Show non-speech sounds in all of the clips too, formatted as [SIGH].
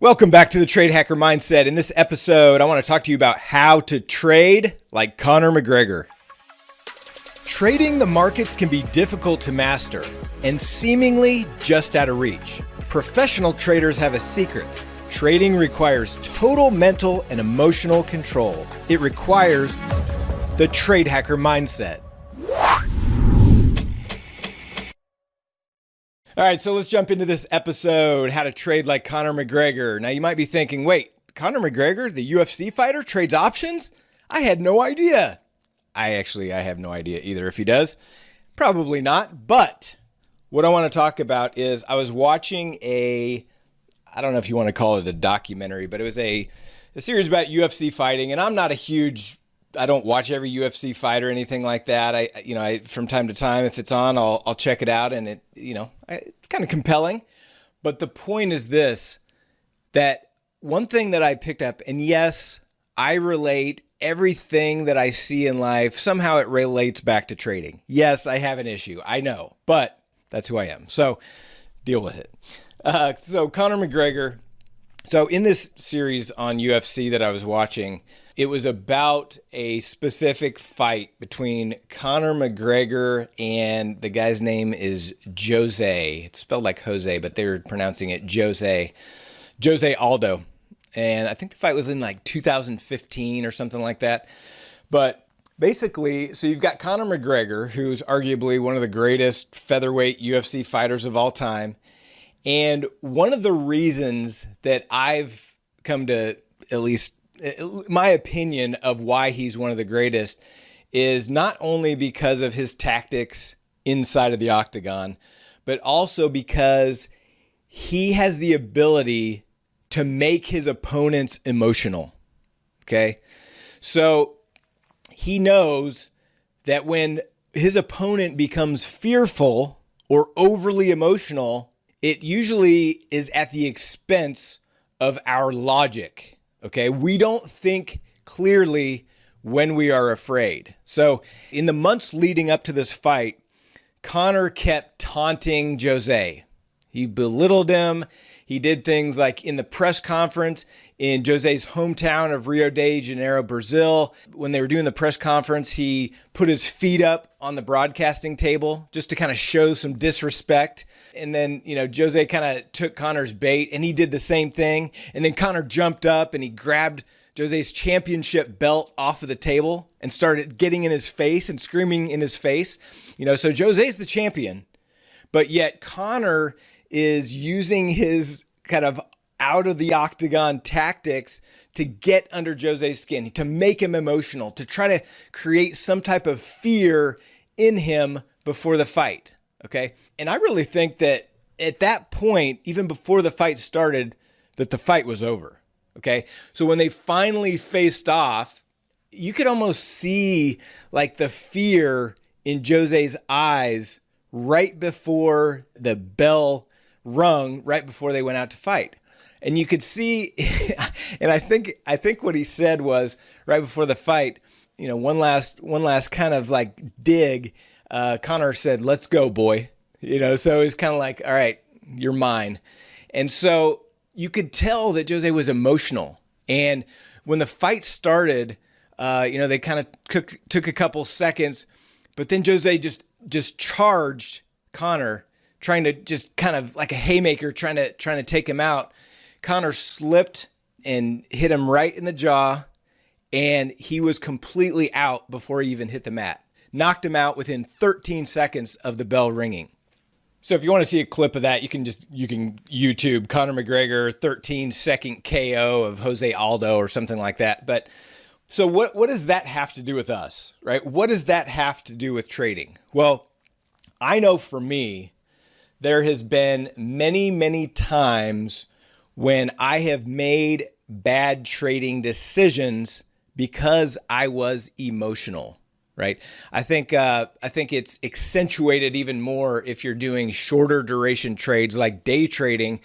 Welcome back to the Trade Hacker Mindset. In this episode, I want to talk to you about how to trade like Conor McGregor. Trading the markets can be difficult to master and seemingly just out of reach. Professional traders have a secret. Trading requires total mental and emotional control. It requires the Trade Hacker Mindset. All right, so let's jump into this episode how to trade like Conor McGregor. Now, you might be thinking, wait, Conor McGregor, the UFC fighter, trades options? I had no idea. I actually I have no idea either if he does. Probably not, but what I want to talk about is I was watching a I don't know if you want to call it a documentary, but it was a a series about UFC fighting and I'm not a huge I don't watch every UFC fight or anything like that. I, you know, I, from time to time, if it's on, I'll, I'll check it out, and it, you know, I, it's kind of compelling. But the point is this: that one thing that I picked up, and yes, I relate everything that I see in life. Somehow it relates back to trading. Yes, I have an issue. I know, but that's who I am. So deal with it. Uh, so Conor McGregor. So in this series on UFC that I was watching it was about a specific fight between Conor McGregor and the guy's name is Jose. It's spelled like Jose, but they're pronouncing it Jose. Jose Aldo. And I think the fight was in like 2015 or something like that. But basically, so you've got Conor McGregor, who's arguably one of the greatest featherweight UFC fighters of all time. And one of the reasons that I've come to at least Uh, my opinion of why he's one of the greatest is not only because of his tactics inside of the octagon, but also because he has the ability to make his opponents emotional. Okay. So he knows that when his opponent becomes fearful or overly emotional, it usually is at the expense of our logic Okay. We don't think clearly when we are afraid. So, in the months leading up to this fight, Conor kept taunting Jose. He belittled him. He did things like in the press conference in Jose's hometown of Rio de Janeiro, Brazil. When they were doing the press conference, he put his feet up on the broadcasting table just to kind of show some disrespect. And then, you know, Jose kind of took Conor's bait and he did the same thing. And then Conor jumped up and he grabbed Jose's championship belt off of the table and started getting in his face and screaming in his face. You know, so Jose's the champion, but yet Conor is using his kind of out of the octagon tactics to get under Jose's skin, to make him emotional, to try to create some type of fear in him before the fight. Okay. And I really think that at that point, even before the fight started, that the fight was over. Okay. So when they finally faced off, you could almost see like the fear in Jose's eyes right before the bell rung right before they went out to fight. And you could see, [LAUGHS] and I think I think what he said was right before the fight, you know, one last one last kind of like dig. Uh, Conor said, "Let's go, boy." You know, so he's kind of like, "All right, you're mine," and so you could tell that Jose was emotional. And when the fight started, uh, you know, they kind of took took a couple seconds, but then Jose just just charged Conor, trying to just kind of like a haymaker trying to trying to take him out. Conor slipped and hit him right in the jaw and he was completely out before he even hit the mat. Knocked him out within 13 seconds of the bell ringing. So if you want to see a clip of that, you can just you can YouTube Conor McGregor 13 second KO of Jose Aldo or something like that. But so what what does that have to do with us, right? What does that have to do with trading? Well, I know for me, there has been many, many times when I have made bad trading decisions because I was emotional, right? I think uh, I think it's accentuated even more if you're doing shorter duration trades like day trading,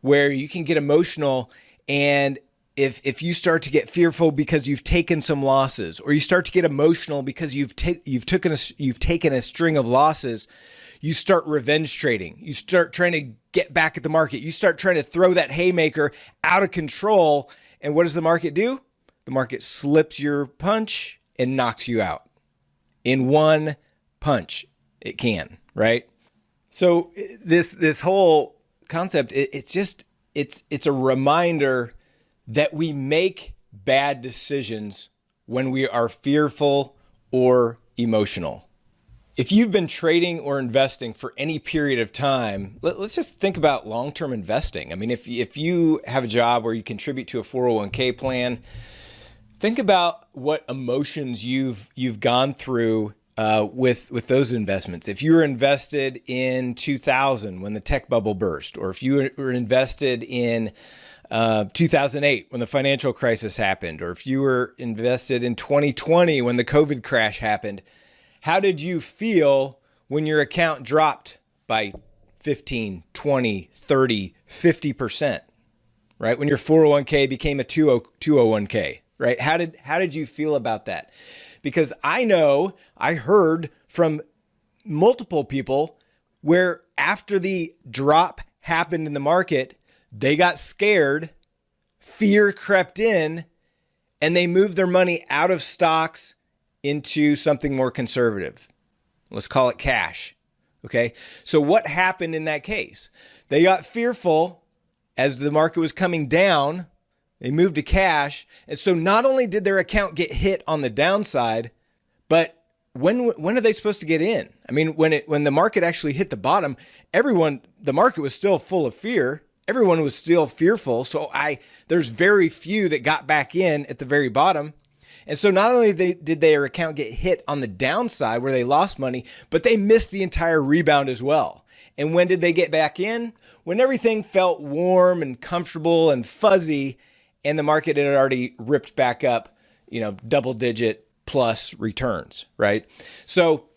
where you can get emotional and if if you start to get fearful because you've taken some losses or you start to get emotional because you've ta- you've taken a, you've taken a string of losses you start revenge trading. You start trying to get back at the market. You start trying to throw that haymaker out of control. And what does the market do? The market slips your punch and knocks you out in one punch. It can, right? So uh, this this whole concept, it, it's just it's it's a reminder that we make bad decisions when we are fearful or emotional. If you've been trading or investing for any period of time, let, us just think about long-term investing. I mean, if if you have a job where you contribute to a 401k plan, think about what emotions you've you've gone through uh, with with those investments. If you were invested in 2000 when the tech bubble burst, or if you were invested in uh, 2008 when the financial crisis happened, or if you were invested in 2020 when the COVID crash happened, how did you feel when your account dropped by 15, 20, 30, 50%? Right? When your 401k became a 201k, right? How did how did you feel about that? because I know I heard from multiple people where after the drop happened in the market, they got scared, fear crept in, and they moved their money out of stocks into something more conservative. Let's call it cash. Okay. So, what happened in that case? They got fearful as the market was coming down they moved to cash. And so not only did their account get hit on the downside, but when when are they supposed to get in? I mean, when it when the market actually hit the bottom, everyone the market was still full of fear. Everyone was still fearful. So I there's very few that got back in at the very bottom. And so not only did their account get hit on the downside where they lost money, but they missed the entire rebound as well. And when did they get back in? When everything felt warm and comfortable and fuzzy and the market had already ripped back up, you know, double digit plus returns, right? So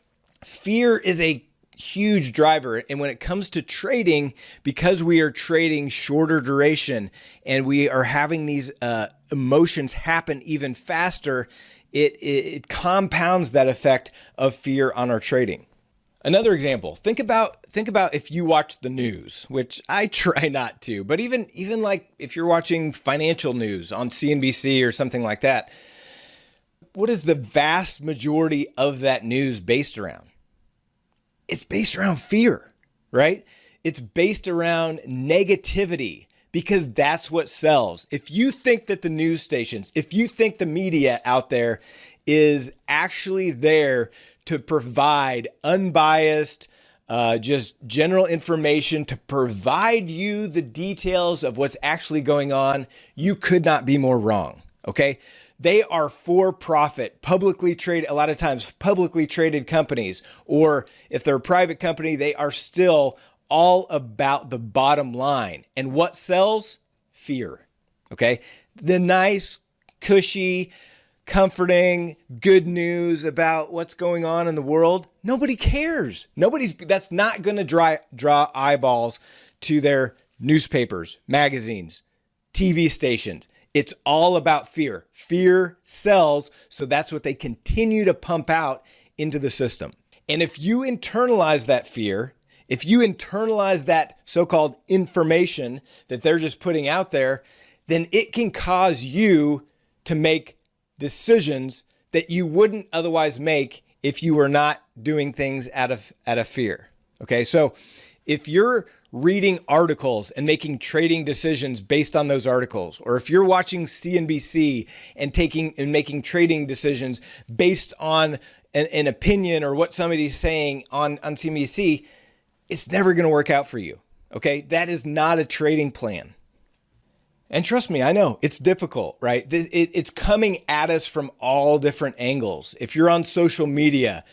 fear is a huge driver. And when it comes to trading, because we are trading shorter duration and we are having these uh, emotions happen even faster, it, it, it compounds that effect of fear on our trading. Another example, think about think about if you watch the news, which I [LAUGHS] try not to, but even even like if you're watching financial news on CNBC or something like that, what is the vast majority of that news based around? It's based around fear, right? It's based around negativity because that's what sells. If you think that the news stations, if you think the media out there is actually there to provide unbiased, uh, just general information to provide you the details of what's actually going on, you could not be more wrong. Okay. They are for profit, publicly traded, a lot of times publicly traded companies, or if they're a private company, they are still all about the bottom line. And what sells? Fear. Okay. The nice, cushy, comforting, good news about what's going on in the world, nobody cares. Nobody's that's not going to draw draw eyeballs to their newspapers, magazines, TV stations. It's all about fear. Fear sells, so that's what they continue to pump out into the system. And if you internalize that fear, if you internalize that so-called information that they're just putting out there, then it can cause you to make decisions that you wouldn't otherwise make if you were not doing things out of out of fear. Okay? So if you're reading articles and making trading decisions based on those articles or if you're watching CNBC and taking and making trading decisions based on an, an opinion or what somebody's saying on on CNBC, it's never going to work out for you. Okay? That is not a trading plan. And trust me, I know it's difficult, right? It's coming at us from all different angles. If you're on social media,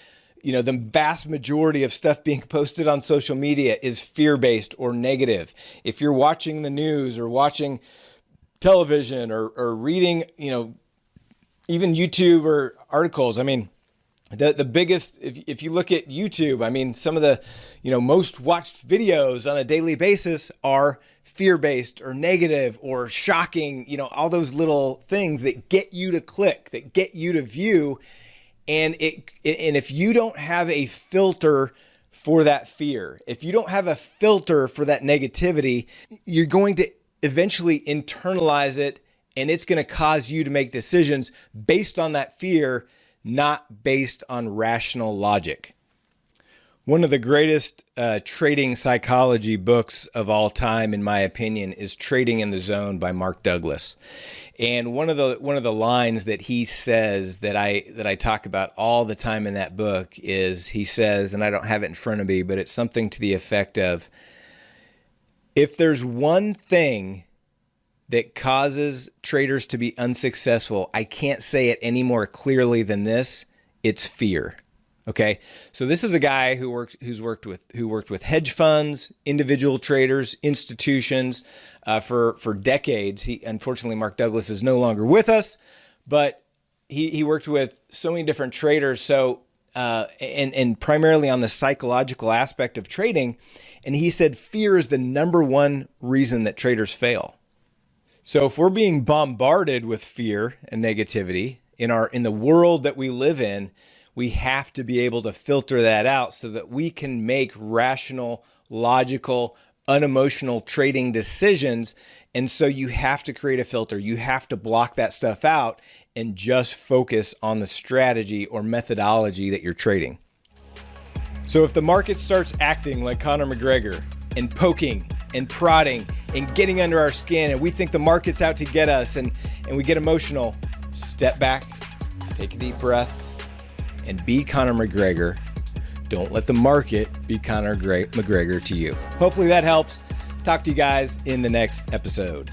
you know, the vast majority of stuff being [LAUGHS] posted on social media is fear based or negative. If you're watching the news or watching television or, or reading, you know, even YouTube or articles, I mean, the the biggest if, if you look at YouTube, I mean some of the you know most watched videos on a daily basis are fear-based or negative or shocking, you know, all those little things that get you to click, that get you to view and it and if you don't have a filter for that fear. If you don't have a filter for that negativity, you're going to eventually internalize it and it's going to cause you to make decisions based on that fear, not based on rational logic. One of the greatest uh, trading psychology books of all time, in my opinion, is Trading in the Zone by Mark Douglas. And one of the one of the lines that he says that I that I talk about all the time in that book is he says, and I don't have it in front of me, but it's something to the effect of if there's one thing that causes traders to be unsuccessful, I can't say it any more clearly than this, it's fear. Okay, so this is a guy who worked who's worked with who worked with hedge funds, individual traders, institutions uh, for for decades. He unfortunately Mark Douglas is no longer with us, but he he worked with so many different traders. So uh, and and primarily on the psychological aspect of trading, and he said fear is the number one reason that traders fail. So if we're being bombarded with fear and negativity in our in the world that we live in we have to be able to filter that out so that we can make rational, logical, unemotional trading decisions. And so you have to create a filter. You have to block that stuff out and just focus on the strategy or methodology that you're trading. So if the market starts acting like Conor McGregor and poking and prodding and getting under our skin and we think the market's out to get us and, and we get emotional, step back, take a deep breath, and be Conor McGregor. Don't let the market be Conor McGregor to you. Hopefully that helps. Talk to you guys in the next episode.